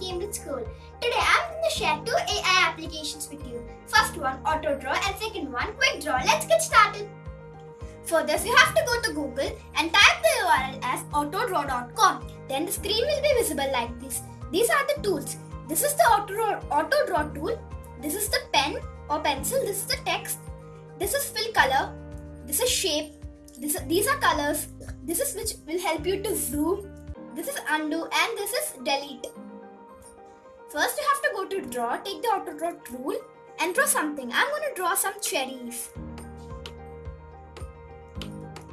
Cambridge School. Today I'm going to share two AI applications with you. First one AutoDraw and second one Quick Draw. Let's get started. For this you have to go to Google and type the URL as autodraw.com. Then the screen will be visible like this. These are the tools. This is the AutoDraw, AutoDraw tool. This is the pen or pencil. This is the text. This is fill color. This is shape. This, these are colors. This is which will help you to zoom this is undo and this is delete. First you have to go to draw, take the auto draw tool and draw something. I'm going to draw some cherries.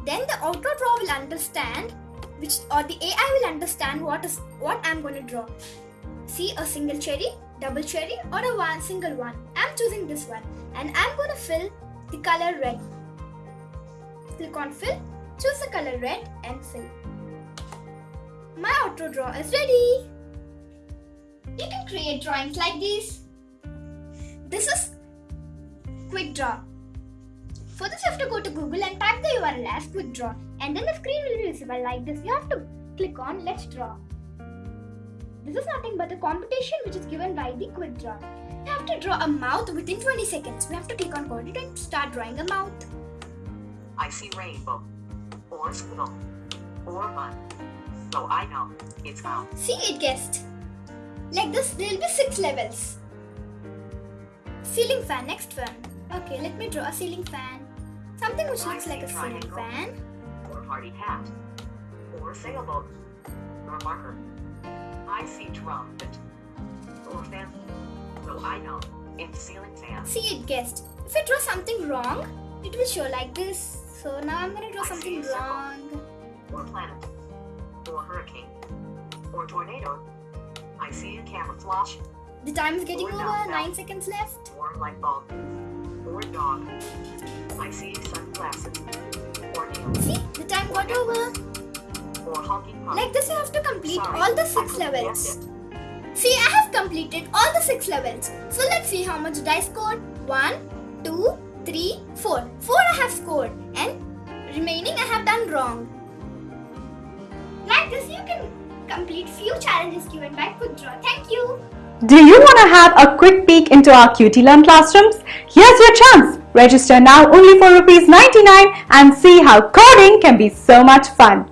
Then the auto draw will understand which or the AI will understand what is what I'm going to draw. See a single cherry, double cherry or a one single one. I'm choosing this one and I'm going to fill the color red. Click on fill, choose the color red and fill. My auto draw is ready. You can create drawings like these. This is Quick Draw. For this you have to go to Google and type the URL as Quick Draw and then the screen will be visible like this. You have to click on Let's Draw. This is nothing but a competition which is given by the Quick Draw. You have to draw a mouth within 20 seconds. We have to click on coordinate and start drawing a mouth. I see rainbow, or squirrel, or bun so I know it's out. See, it guessed. Like this, there will be six levels. Ceiling fan, next one. Okay, let me draw a ceiling fan. Something which looks like a ceiling fan. Or party hat. Or sailboat. Or marker. I see trumpet. Or fan. So I know it's ceiling fan. See, it guessed. If I draw something wrong, it will show like this. So now I'm gonna draw I something wrong. Or tornado. I see a camera flash. The time is getting over, 9 seconds left. Or light bulb, or dog. I see sunglasses, or nails. See, the time got over. Or honking pump. Like this you have to complete Sorry, all the 6 levels. See, I have completed all the 6 levels. So let's see how much did I score. 1, 2, 3, 4. 4 I have scored and remaining I have done wrong. Like this, you can complete few challenges given by Draw. Thank you. Do you want to have a quick peek into our QT Learn classrooms? Here's your chance. Register now only for rupees 99 and see how coding can be so much fun.